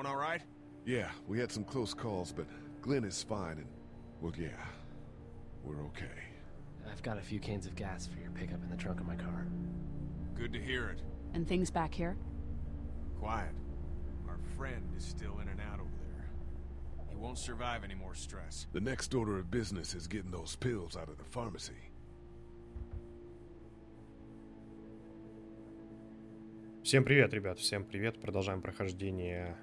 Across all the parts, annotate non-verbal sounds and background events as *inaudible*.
Everyone all right? Yeah, we had some close calls, but Glenn is fine, and, well, yeah, we're okay. I've got a few cans of gas for your pickup in the trunk of my car. Good to hear it. And things back here? Quiet. Our friend is still in and out over there. He won't survive any more stress. The next order of business is getting those pills out of the pharmacy. Всем привет, ребят, всем привет. Продолжаем прохождение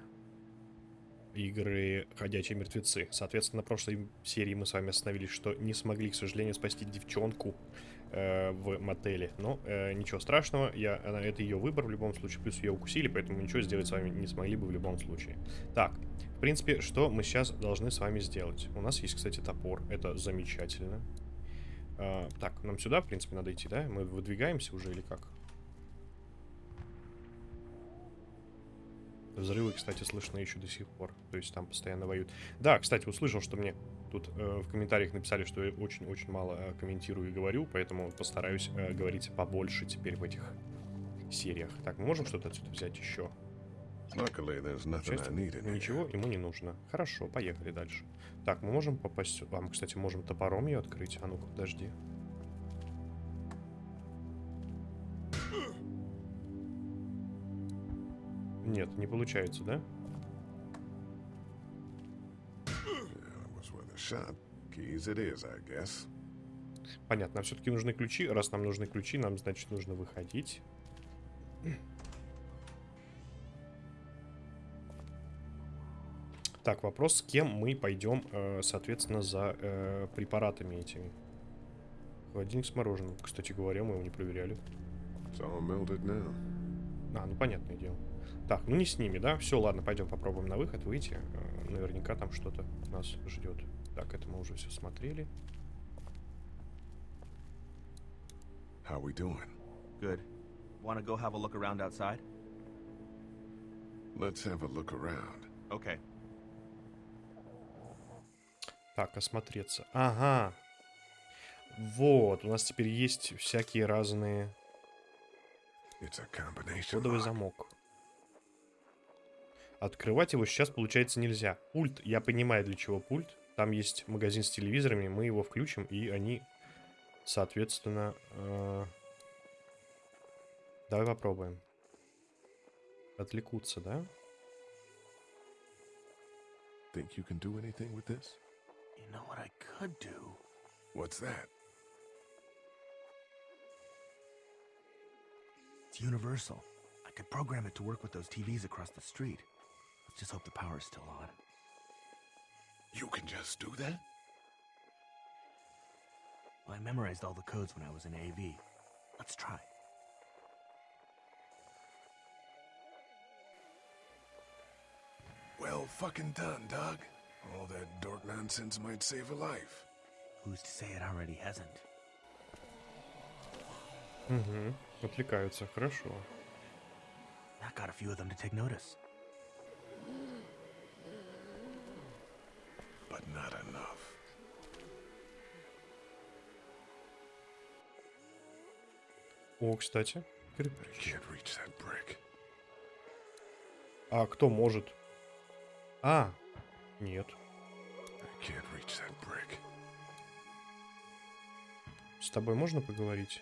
игры «Ходячие мертвецы». Соответственно, на прошлой серии мы с вами остановились, что не смогли, к сожалению, спасти девчонку э, в мотеле. Но э, ничего страшного, я, она, это ее выбор в любом случае, плюс ее укусили, поэтому ничего сделать с вами не смогли бы в любом случае. Так, в принципе, что мы сейчас должны с вами сделать? У нас есть, кстати, топор, это замечательно. Э, так, нам сюда, в принципе, надо идти, да? Мы выдвигаемся уже или как? Взрывы, кстати, слышны еще до сих пор. То есть там постоянно воюют. Да, кстати, услышал, что мне тут э, в комментариях написали, что я очень-очень мало э, комментирую и говорю, поэтому постараюсь э, говорить побольше теперь в этих сериях. Так, мы можем что-то отсюда взять еще? Ничего ему не нужно. Хорошо, поехали дальше. Так, мы можем попасть сюда. А, мы, кстати, можем топором ее открыть. А ну-ка, подожди. Нет, не получается, да? Понятно, все-таки нужны ключи. Раз нам нужны ключи, нам, значит, нужно выходить. Так, вопрос, с кем мы пойдем, э, соответственно, за э, препаратами этими. Холодильник с мороженым. Кстати говоря, мы его не проверяли. А, ну понятное дело. Так, ну не с ними, да? Все, ладно, пойдем попробуем на выход выйти. Э, Наверняка там что-то нас ждет. Так, это мы уже все смотрели. How we doing? Good. Want to go have a look around outside? Let's have a look around. Okay. Так, осмотреться. Ага. Вот, у нас теперь есть всякие разные... Кодовый замок. Открывать его сейчас, получается, нельзя. Пульт, я понимаю, для чего пульт. Там есть магазин с телевизорами, мы его включим, и они, соответственно... э, Давай попробуем. Отвлекутся, да? Think you can do anything with this? You know what I could do? What's that? It's universal. I could program it to work with those TVs across the street. Let's just hope the power's still on. You can just do that? Well, I memorized all the codes when I was in AV. Let's try. Well fucking done, Doug. All that dork nonsense might save a life. Who's to say it already hasn't? Угу. Отвлекаются, хорошо. That got a few of them to take notice. But not enough. О, кстати. I кирпич. can't reach that brick. А кто может? А, нет. I can't reach that brick. С тобой можно поговорить?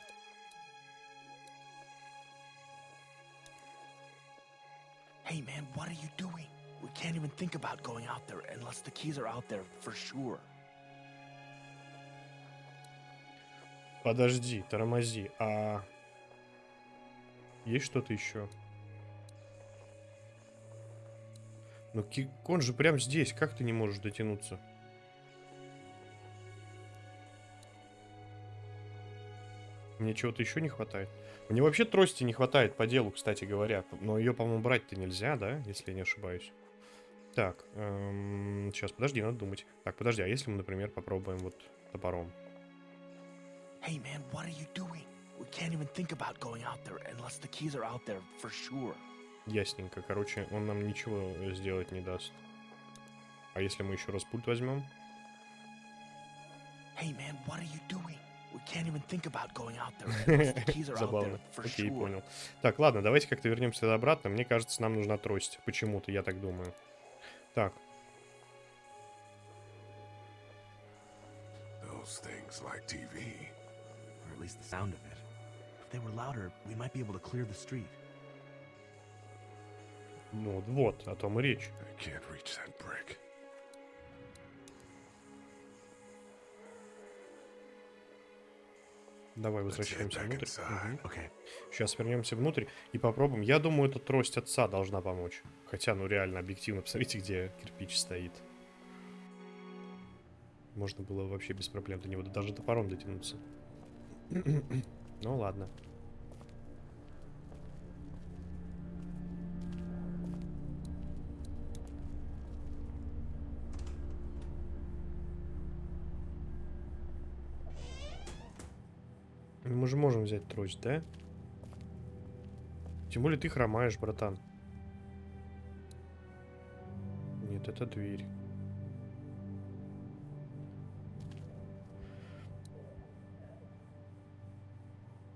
Hey man, what are you doing? We can't even think about going out there unless the keys are out there for sure. Подожди, тормози. А есть что-то еще? Ну, Кикон же прям здесь. Как ты не можешь дотянуться? Мне чего-то еще не хватает. Мне вообще трости не хватает по делу, кстати говоря. Но ее, по-моему, брать-то нельзя, да? Если я не ошибаюсь. Так, эм, сейчас, подожди, надо думать. Так, подожди, а если мы, например, попробуем вот топором? Hey man, what are you doing? We can't even think about going out there unless the keys are out there for sure. Ясненько. Короче, он нам ничего сделать не даст. А если мы еще раз пульт возьмем? Hey man, what are you doing? Забавно. Окей, sure. понял. Так, ладно, давайте как-то вернемся обратно. Мне кажется, нам нужна трость. Почему-то, я так думаю. Так, Those things like TV. Or at least the sound of it. If they were louder, we might be able to clear the street. ну вот, о том и речь. I can't reach that brick. Давай возвращаемся внутрь. Okay. Сейчас вернемся внутрь и попробуем. Я думаю, эта трость отца должна помочь. Хотя, ну реально, объективно, посмотрите, где кирпич стоит. Можно было вообще без проблем до него даже топором дотянуться. ну ладно. Мы же можем взять трость, да? Тем более ты хромаешь, братан. Нет, это дверь.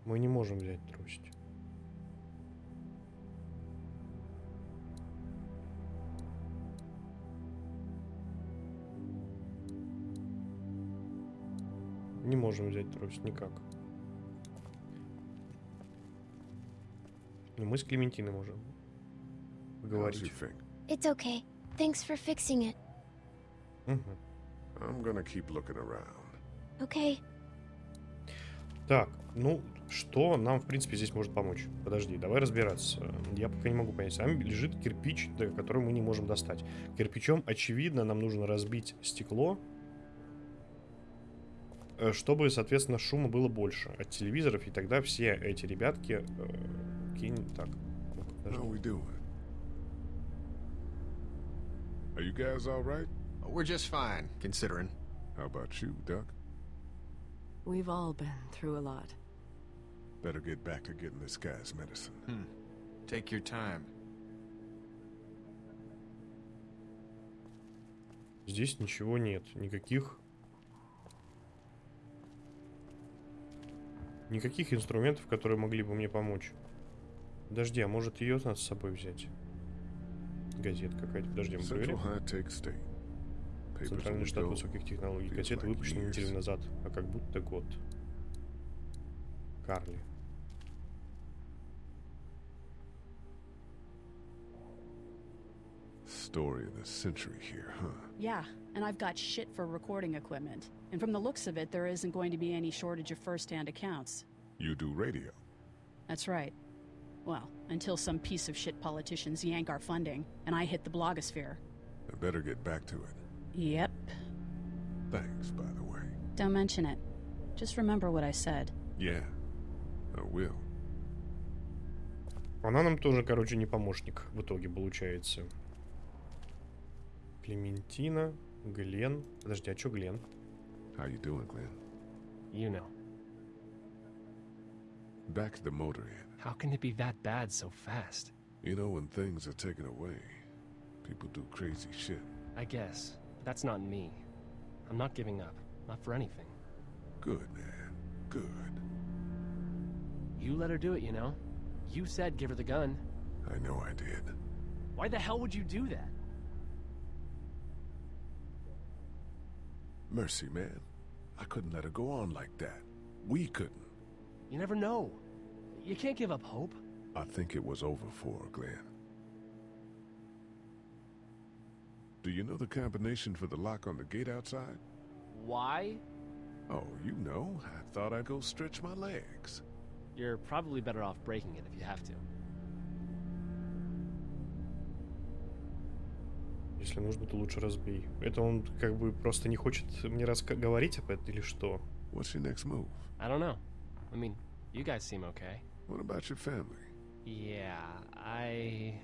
Мы не можем взять трость. Не можем взять трость никак. Но мы с Клементиной можем How's говорить. your finger? It's okay. Thanks for fixing it. Мгм. I'm gonna keep looking around. Okay. Так, ну, что нам, в принципе, здесь может помочь? Подожди, давай разбираться. Я пока не могу понять. Там лежит кирпич, который мы не можем достать. Кирпичом, очевидно, нам нужно разбить стекло, э, чтобы, соответственно, шума было больше от телевизоров, и тогда все эти ребятки... э, кинь... Так, How we doing? Are you guys all right? We're just fine, considering. How about you, Duck? We've all been through a lot. Better get back to getting this guy's medicine. Hmm. Take your time. Здесь ничего нет, никаких... Никаких инструментов, которые могли бы мне помочь. Подожди, а может ее надо с собой взять? Газета какая-то, подожди, мы проверим. Центральный штат высоких технологий. Газета выпущена неделю назад, а как будто год. Карли. Story of the century here, huh? Yeah, and I've got shit for recording equipment. And from the looks of it, there isn't going to be any shortage of first-hand accounts. You do radio. That's right. Well, until some piece of shit politicians yank our funding, and I hit the blogosphere. I better get back to it. Yep. Thanks, by the way. Don't mention it. Just remember what I said. Yeah, I will. Она нам тоже, короче, не помощник в итоге получается. Клементина, Глен. Подожди, а чё Глен? How you doing, Glenn? You know. Back to the motorhead. how can it be that bad so fast? You know, when things are taken away, people do crazy shit. I guess. That's not me. I'm not giving up. Not for anything. Good, man. Good. You let her do it, you know? You said give her the gun. I know I did. Why the hell would you do that? Mercy, man. I couldn't let her go on like that. We couldn't. You never know. You can't give up hope. I think it was over for her, Glenn. Do you know the combination for the lock on the gate outside? Why? Oh, you know. I thought I'd go stretch my legs. You're probably better off breaking it if you have to. Если нужно, то лучше разбей. Это он как бы просто не хочет мне раска- говорить об этом или что? What's your next move? I don't know. I mean, you guys seem okay. What about your family? Yeah, I.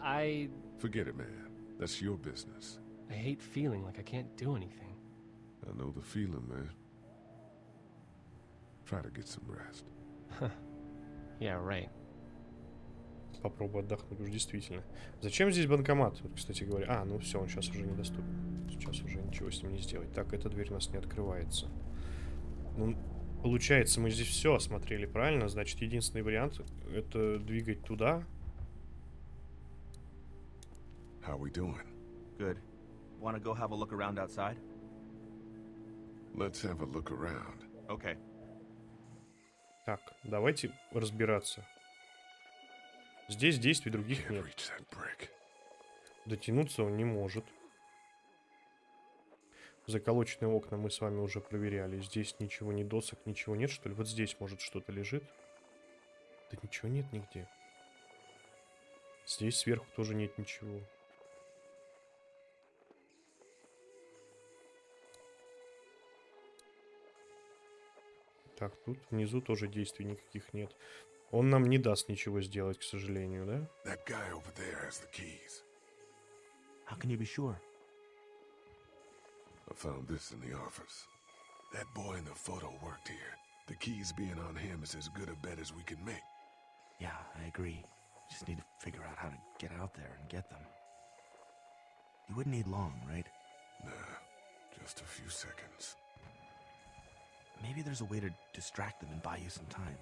I. Forget it, man. That's your business. I hate feeling like I can't do anything. I know the feeling, man. Try to get some rest. Yeah, right. Попробую отдохнуть уж действительно. Зачем здесь банкомат? Вот, кстати говоря. А, ну все, он сейчас уже недоступен. Сейчас уже ничего с ним не сделать. Так, эта дверь у нас не открывается. Ну, Получается, мы здесь все осмотрели, правильно? Значит, единственный вариант это двигать туда. How we doing? Good. Want to go have a look around outside? Let's have a look around. Okay. Так, давайте разбираться. Здесь действий других нет. reach that brick. Дотянуться он не может. Заколоченные окна мы с вами уже проверяли. Здесь ничего, ни досок, ничего нет, что ли? Вот здесь, может, что-то лежит. Да ничего нет нигде. Здесь сверху тоже нет ничего. Так, тут внизу тоже действий никаких нет. Он нам не даст ничего сделать, к сожалению, да? That guy over there has the keys. How can you be sure? I found this in the office. That boy in the photo worked here. The keys being on him is as good a bet as we can make. Yeah, I agree. Just need to figure out how to get out there and get them. You wouldn't need long, right? Nah, just a few seconds. Maybe there's a way to distract them and buy you some time.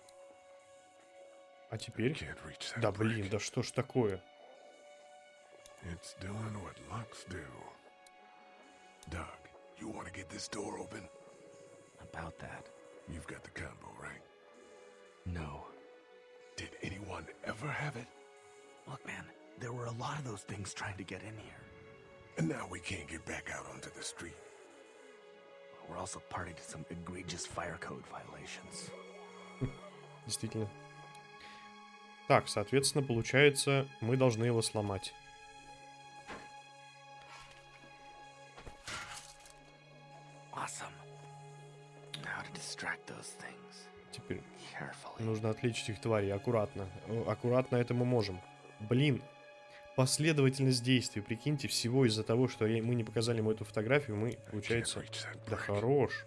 А теперь... Can't reach that Да блин, brick. да что ж такое? It's doing what locks do. Doug, you want to get this door open? About that. You've got the combo, right? No. Did anyone ever have it? Look, man, there were a lot of those things trying to get in here. And now we can't get back out onto the street. We're also party to some egregious fire code violations. Действительно. Так, соответственно, получается, мы должны его сломать. Нужно отличить их твари. Аккуратно. Э, Аккуратно это мы можем. Блин. Последовательность действий, прикиньте, всего из-за того, что мы не показали ему эту фотографию, мы, получается... Да хорош.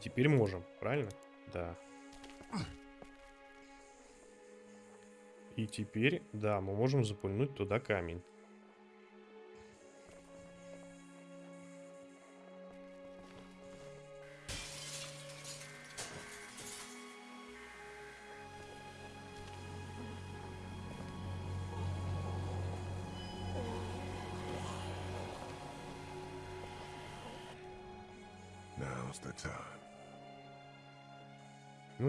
Теперь можем, правильно? Да. И теперь, да, мы можем запульнуть туда камень.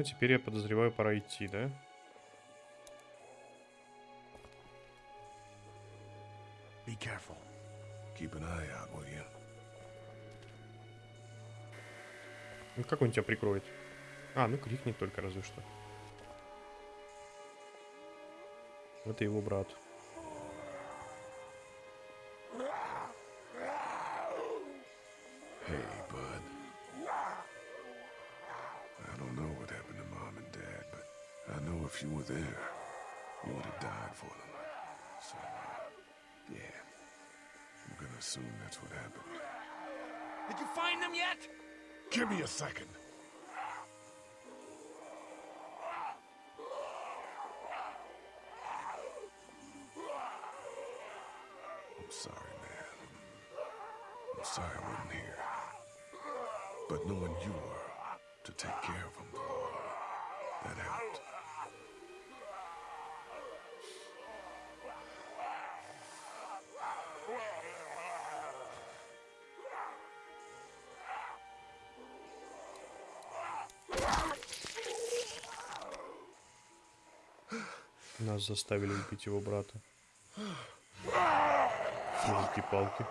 Теперь я подозреваю, пора идти, да? Be careful. Keep an eye out, will you? Ну, как он тебя прикроет? А, ну крикнет только разве что. Это его брат. If you were there, you would have died for them. So, uh, yeah. I'm gonna assume that's what happened. Did you find them yet? Give me a second. Нас заставили убить его брата. Елки-палки.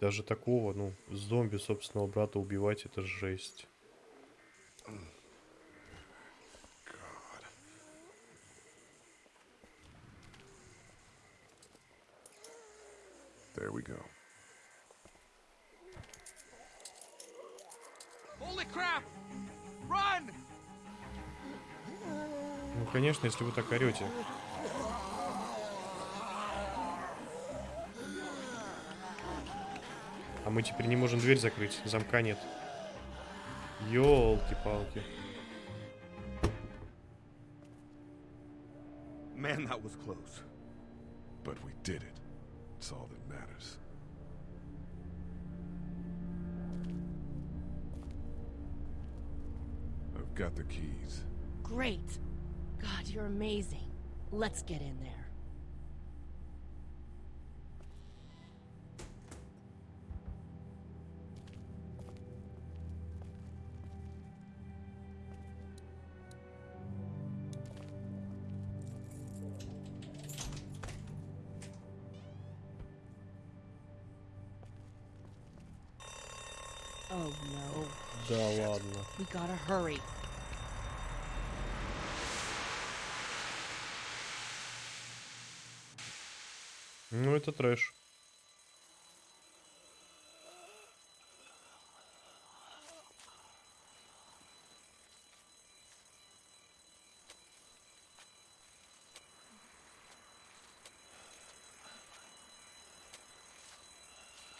Даже такого, ну, зомби собственного брата убивать, это жесть. God. There we go. Holy crap! Run! Ну, конечно, если вы так орете. А мы теперь не можем дверь закрыть, замка нет. Ёлки-палки. Man, that was close. But we did it. It's all that matters. I've got the keys. Great. God, you're amazing. Let's get in there. Gotta hurry. Ну, это трэш.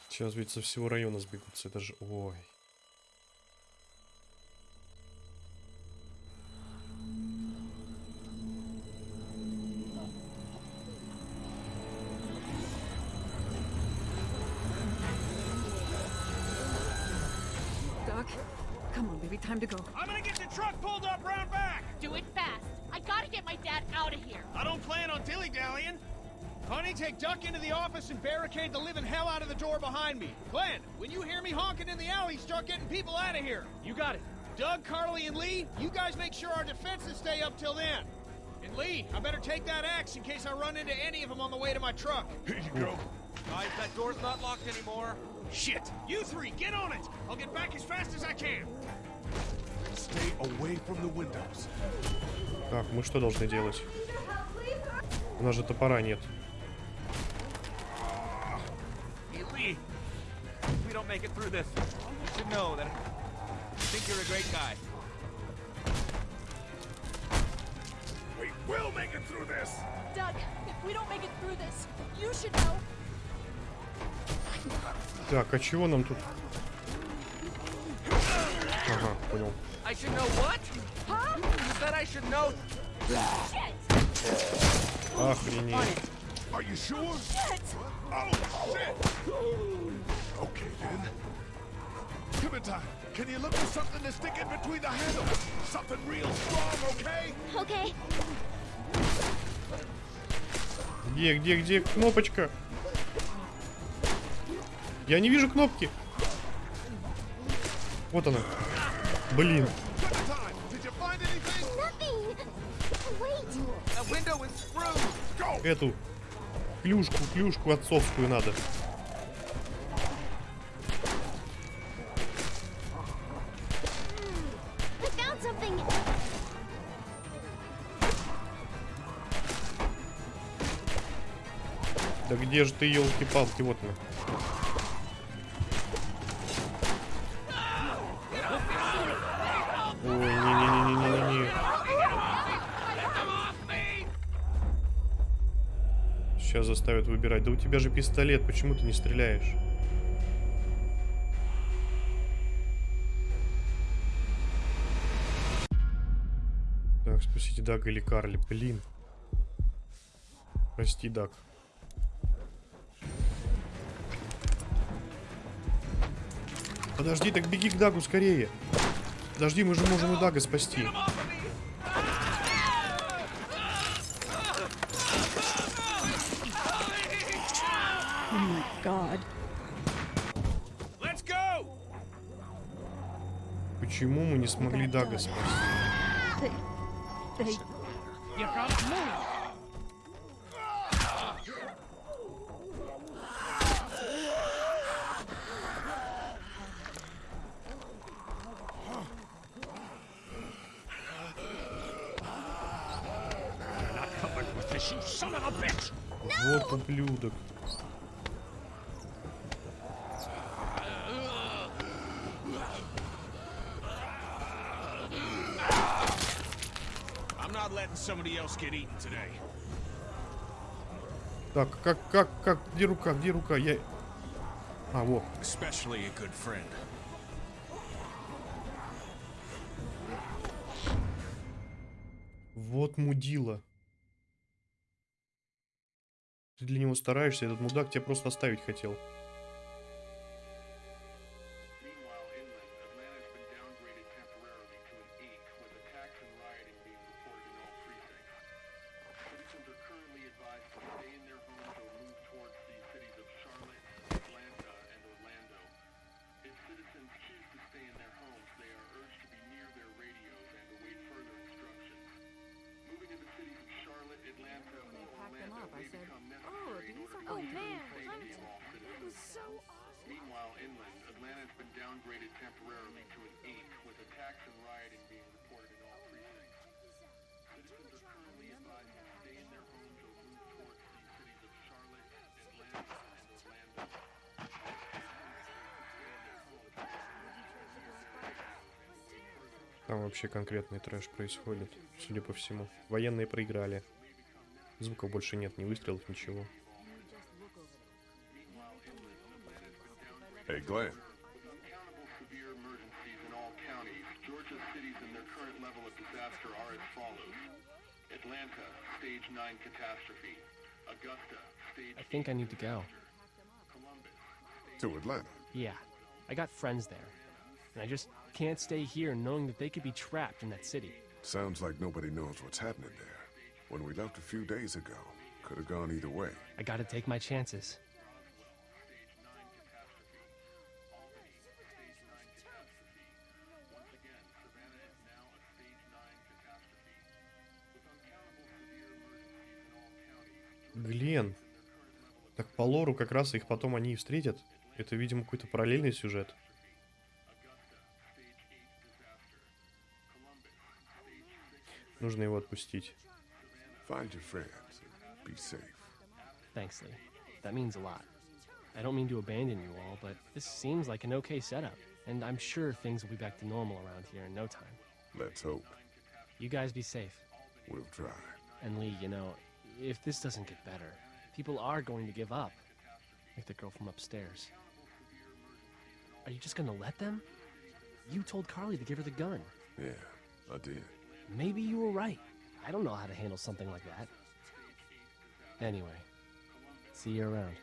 Сейчас ведь со всего района сбегутся, это же... Ой. start getting people out of here. You got it. Doug, Carly, and Lee, you guys make sure our defenses stay up till then. And Lee, I better take that axe in case I run into any of them on the way to my truck. *laughs* Here you go. Guys, that door's not locked anymore. Shit! You three, get on it! I'll get back as fast as I can. Stay away from the windows. Так, мы что должны делать? У нас же топора нет. Hey, Lee, if we don't make it through this, you should know that I think you're a great guy. We will make it through this. Doug, if we don't make it through this, you should know. Так, а чего нам тут? Ага, понял. I should know what? Huh? You said I should know. Shit! Охренеть. Are you sure? Shit! Oh, shit! Okay, then. Clementine, can you look for something to stick in between the handles? Something real strong, okay? Okay. Где, где, где кнопочка? Я не вижу кнопки. Вот она. Блин. Эту клюшку, клюшку отцовскую надо. Да где же ты, елки-палки, вот она. Ой, не-не-не-не-не-не. Сейчас заставят выбирать. Да у тебя же пистолет, почему ты не стреляешь? Так, спасите Дага или Карли. Блин. Прости, Даг. Подожди, так беги к Дагу скорее. Подожди, мы же можем и Дага спасти. Oh! Почему мы не смогли Дага спасти? They. You ублюдок. Так, как, как, как, где рука, где рука, я... А, вот. Вот мудила. Ты для него стараешься, этот мудак тебя просто оставить хотел. Downgraded temporarily to an 8, with attacks and rioting being reported in all precincts. Citizens are currently advised to stay in their homes or move towards the cities of Charlotte, Atlanta, and Orlando. Там вообще конкретный трэш происходит, судя по всему. Военные проиграли. Звуков больше нет, ни выстрелов, ничего. Hey, Glenn. Georgia's cities and their current level of disaster are as follows. Atlanta, stage 9 catastrophe. Augusta, stage I think I need to go. To Atlanta. Yeah, I got friends there. And I just can't stay here knowing that they could be trapped in that city. Sounds like nobody knows what's happening there. When we left a few days ago, could have gone either way. I gotta take my chances. Так по лору как раз их потом они и встретят. Это, видимо, какой-то параллельный сюжет. Нужно его отпустить. Find your friends. Be safe. Thanks, Lee. That means a lot. I don't mean to abandon you all, but this seems like an okay setup, and I'm sure things will be back to normal around here in no time. Let's hope. You guys be safe. We'll try. And Lee, you know, if this doesn't get better, people are going to give up. Like the girl from upstairs. Are you just gonna let them? You told Carly to give her the gun. Yeah, I did. Maybe you were right. I don't know how to handle something like that. Anyway, see you around.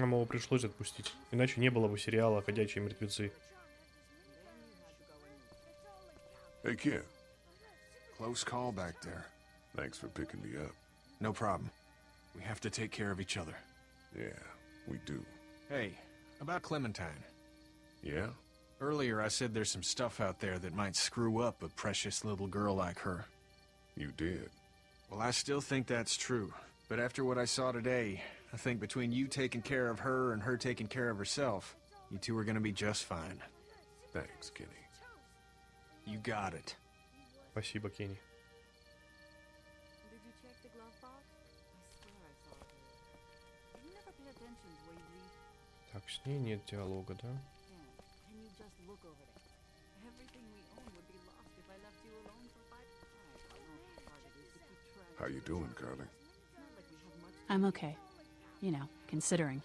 Нам его пришлось отпустить. Иначе не было бы сериала «Ходячие мертвецы». Hey, kid. Close call back there. Thanks for picking me up. No problem. We have to take care of each other. Yeah, we do. Hey, about Clementine. Yeah? Earlier I said there's some stuff out there that might screw up a precious little girl like her. You did. Well, I still think that's true. But after what I saw today, I think between you taking care of her and her taking care of herself, you two are gonna be just fine. Thanks, Kenny. You got it. Спасибо, Кенни. Did you check the glove box? I swear I saw her. You never pay attention to where you read. Так, с ней нет диалога, да? Yeah. Can you just look over there? Everything we own would be lost if I left you alone for five. I know how hard it is to keep track. How you doing, Carly? It's not like we have much. I'm okay. You know, considering.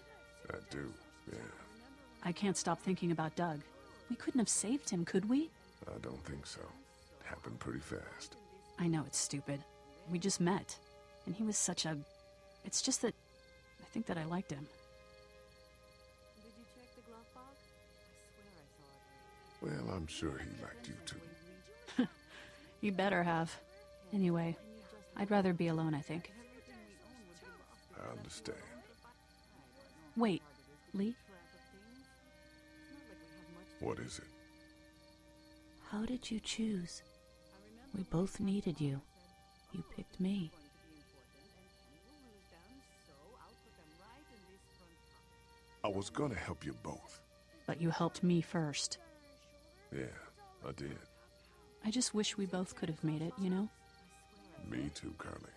I do, yeah. I can't stop thinking about Doug. We couldn't have saved him, could we? I don't think so. It Happened pretty fast. I know it's stupid. We just met. And he was such a. It's just that. I think that I liked him. Did you check the glove box? I swear I saw it. Well, I'm sure he liked you too. *laughs* You better have. Anyway, I'd rather be alone, I think. I understand. Wait, Lee, What is it? how did you choose? We both needed you. You picked me. I was gonna help you both. But you helped me first. Yeah, I did. I just wish we both could have made it, you know? Me too, Carly.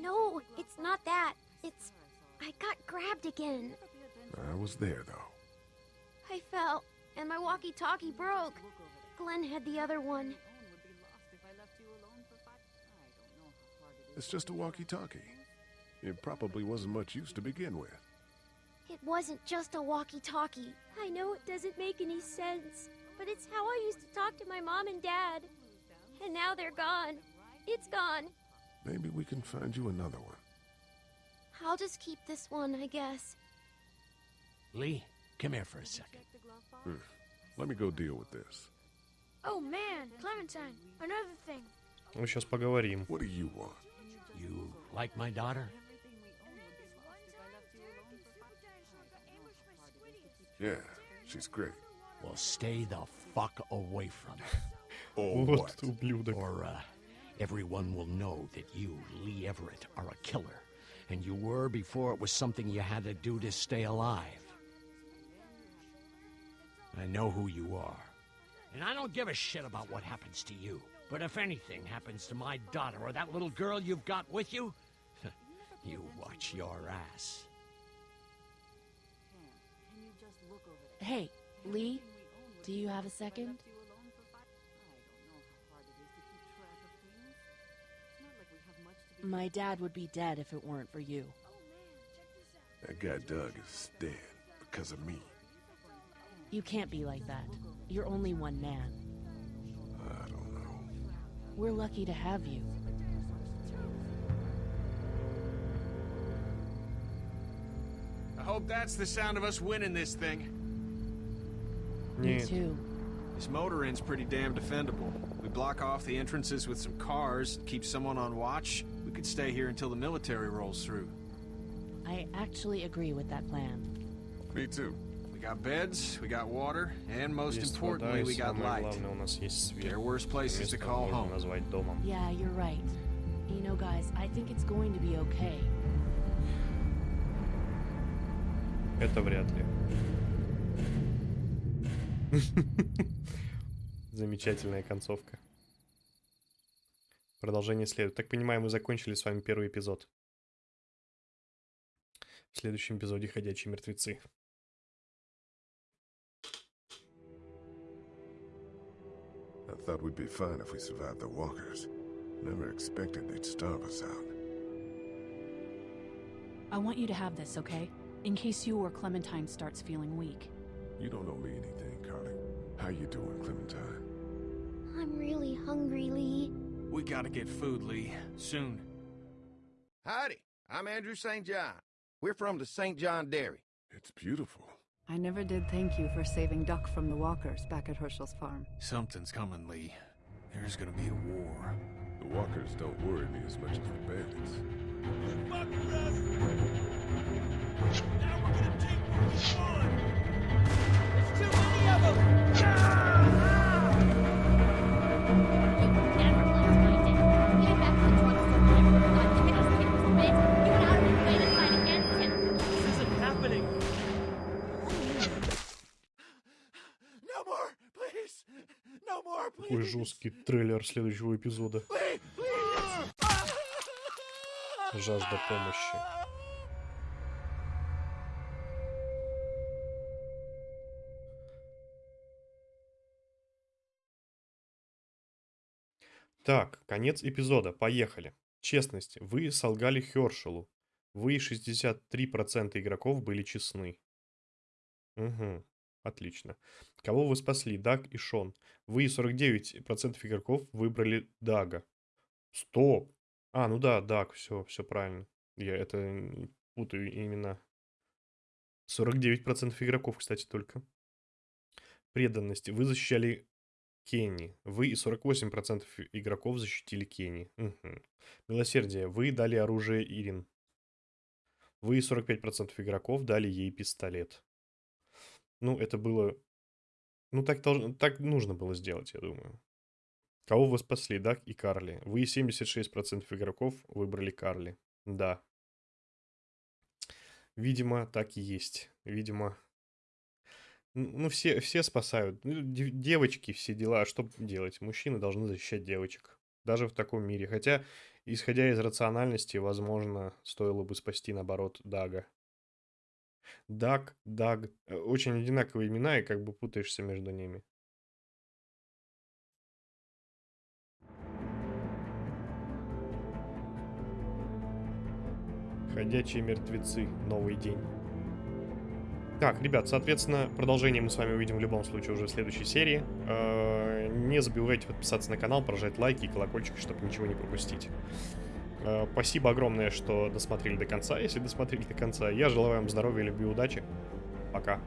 No, it's not that. It's. I got grabbed again. I was there, though. I fell, and my walkie talkie broke. Glenn had the other one. Would be lost if I left you alone for five. I don't know how hard it is. It's just a walkie-talkie. It probably wasn't much use to begin with. It wasn't just a walkie talkie. I know it doesn't make any sense, but it's how I used to talk to my mom and dad. And now they're gone. It's gone. Maybe we can find you another one. I'll just keep this one, I guess. Lee, come here for a second. Hmm. Let me go deal with this. Oh man, Clementine, another thing. Мы сейчас поговорим. What do you want? You like my daughter? Yeah, she's great. Well, stay the fuck away from her. *laughs* Or Вот what? ублюдок. Or, uh, everyone will know that you, Lee Everett, are a killer. And you were before it was something you had to do to stay alive. I know who you are. And I don't give a shit about what happens to you. But if anything happens to my daughter or that little girl you've got with you, *laughs* you watch your ass. Hey, Lee, do you have a second? My dad would be dead if it weren't for you. That guy Doug is dead because of me. You can't be like that. You're only one man. I don't know. We're lucky to have you. I hope that's the sound of us winning this thing. Me too. This motor end's pretty damn defendable. We block off the entrances with some cars, keep someone on watch, We could stay here until the military rolls through. I actually agree with that plan. Me too. We got beds, we got water, and most Есть вода, importantly, и we got самое light. главное, у нас есть свет. There are worse places to Место call можно home. назвать домом. Yeah, you're right. You know, guys, I think it's going to be okay. Это вряд ли. Замечательная концовка. Продолжение следует. Так понимаю, мы закончили с вами первый эпизод. В следующем эпизоде «Ходячие мертвецы». I thought we'd be fine if we survived the walkers. Never expected they'd starve us out. I want you to have this, okay? In case you or Clementine starts feeling weak. You don't owe me anything, Carly. How you doing, Clementine? I'm really hungry, Lee. We gotta get food, Lee. Soon. Howdy, I'm Andrew St. John. We're from the St. John Dairy. It's beautiful. I never did thank you for saving Duck from the walkers back at Herschel's farm. Something's coming, Lee. There's gonna be a war. The walkers don't worry me as much as the bandits. This Какой жесткий трейлер следующего эпизода. Жажда помощи. Так, конец эпизода. Поехали. Честность. Вы солгали Хершелу. Вы 63% игроков были честны. Угу. Отлично. Кого вы спасли? Даг и Шон. Вы 49% игроков выбрали Дага. Стоп. А, ну да, Даг, все, все правильно. Я это путаю имена. 49% игроков, кстати, только. Преданность. Вы защищали Кенни. Вы и 48% игроков защитили Кенни. Мгм. Милосердие. Вы дали оружие Ирин. Вы 45% игроков дали ей пистолет. Ну, это было... Ну, так, должно, так нужно было сделать, я думаю. Кого вы спасли, Дак и Карли? Вы 76% игроков выбрали Карли. Да. Видимо, так и есть. Видимо... Ну, все, все спасают. Ну, девочки, все дела. Что делать? Мужчины должны защищать девочек. Даже в таком мире. Хотя, исходя из рациональности, возможно, стоило бы спасти, наоборот, Дага. Даг, Даг. Э, очень одинаковые имена, и как бы путаешься между ними. Ходячие мертвецы. Новый день. Так, ребят, соответственно, продолжение мы с вами увидим в любом случае уже в следующей серии. Э, не забывайте подписаться на канал, прожать лайки и колокольчик, чтобы ничего не пропустить. Э, спасибо огромное, что досмотрели до конца, если досмотрели до конца. Я желаю вам здоровья, любви, удачи. Пока.